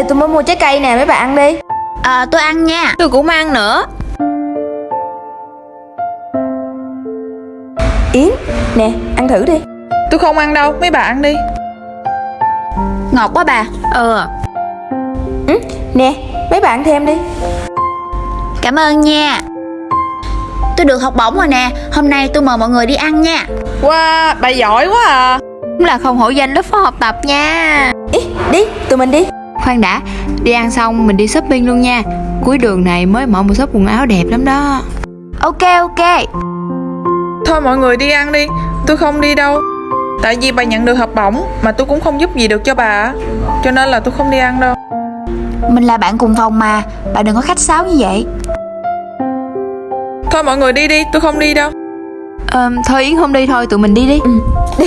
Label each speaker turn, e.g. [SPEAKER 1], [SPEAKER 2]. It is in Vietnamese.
[SPEAKER 1] Ê tôi mới mua trái cây nè mấy bạn ăn đi.
[SPEAKER 2] Ờ tôi ăn nha.
[SPEAKER 3] Tôi cũng ăn nữa.
[SPEAKER 1] Yến nè ăn thử đi.
[SPEAKER 4] Tôi không ăn đâu, mấy bà ăn đi.
[SPEAKER 2] Ngọt quá bà.
[SPEAKER 3] Ừ
[SPEAKER 1] ừ, Nè mấy bạn thêm đi.
[SPEAKER 2] Cảm ơn nha. Tôi được học bổng rồi nè. Hôm nay tôi mời mọi người đi ăn nha.
[SPEAKER 4] Wow, bà giỏi quá à.
[SPEAKER 3] Cũng là không hổ danh lớp phó học tập nha.
[SPEAKER 1] Ý đi tụi mình đi
[SPEAKER 3] Khoan đã. Đi ăn xong mình đi shopping luôn nha. Cuối đường này mới mở một shop quần áo đẹp lắm đó.
[SPEAKER 2] Ok ok.
[SPEAKER 4] Thôi mọi người đi ăn đi. Tôi không đi đâu. Tại vì bà nhận được học bổng Mà tôi cũng không giúp gì được cho bà. Cho nên là tôi không đi ăn đâu.
[SPEAKER 2] Mình là bạn cùng phòng mà. Bà đừng có khách sáo như vậy.
[SPEAKER 4] Thôi mọi người đi đi, tôi không đi đâu.
[SPEAKER 3] Ờ, Thôi Yến không đi thôi tụi mình đi đi.
[SPEAKER 1] Ừ đi